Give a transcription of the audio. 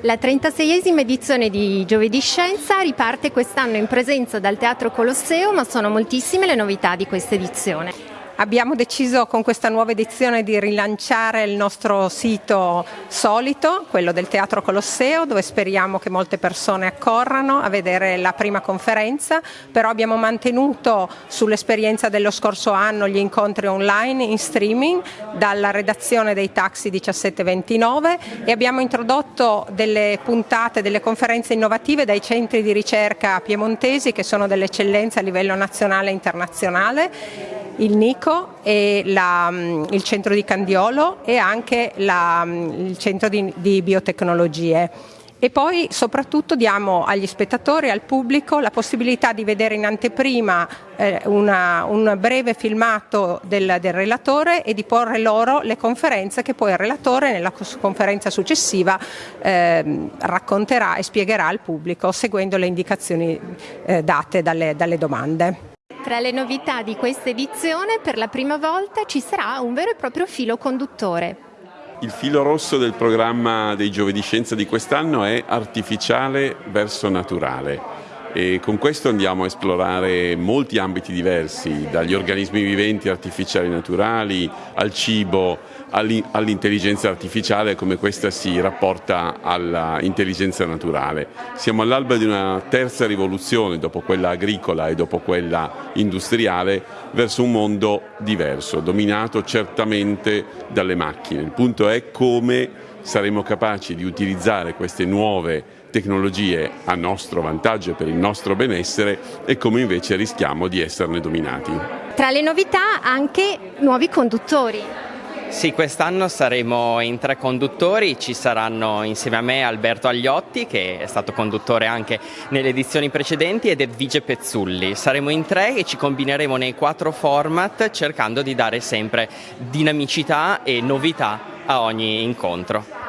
La 36esima edizione di Giovedì Scienza riparte quest'anno in presenza dal Teatro Colosseo, ma sono moltissime le novità di questa edizione. Abbiamo deciso con questa nuova edizione di rilanciare il nostro sito solito, quello del Teatro Colosseo, dove speriamo che molte persone accorrano a vedere la prima conferenza, però abbiamo mantenuto sull'esperienza dello scorso anno gli incontri online in streaming dalla redazione dei Taxi 1729 e abbiamo introdotto delle puntate, delle conferenze innovative dai centri di ricerca piemontesi che sono delle eccellenze a livello nazionale e internazionale il NICO e la, mm, il centro di Candiolo e anche la, mm, il centro di, di biotecnologie e poi soprattutto diamo agli spettatori, al pubblico la possibilità di vedere in anteprima eh, una, un breve filmato del, del, relatore e di porre loro le conferenze che poi il relatore nella conferenza successiva eh, racconterà e spiegherà al pubblico seguendo le indicazioni eh, date dalle, dalle domande. Tra le novità di questa edizione per la prima volta ci sarà un vero e proprio filo conduttore. Il filo rosso del programma dei Giovedì Scienza di quest'anno è artificiale verso naturale e con questo andiamo a esplorare molti ambiti diversi, dagli organismi viventi artificiali naturali al cibo, all'intelligenza artificiale, come questa si rapporta all'intelligenza naturale. Siamo all'alba di una terza rivoluzione, dopo quella agricola e dopo quella industriale, verso un mondo diverso, dominato certamente dalle macchine. Il punto è come saremo capaci di utilizzare queste nuove tecnologie a nostro vantaggio e per il nostro benessere e come invece rischiamo di esserne dominati. Tra le novità anche nuovi conduttori. Sì, quest'anno saremo in tre conduttori, ci saranno insieme a me Alberto Agliotti che è stato conduttore anche nelle edizioni precedenti ed Edvige Pezzulli. Saremo in tre e ci combineremo nei quattro format cercando di dare sempre dinamicità e novità a ogni incontro.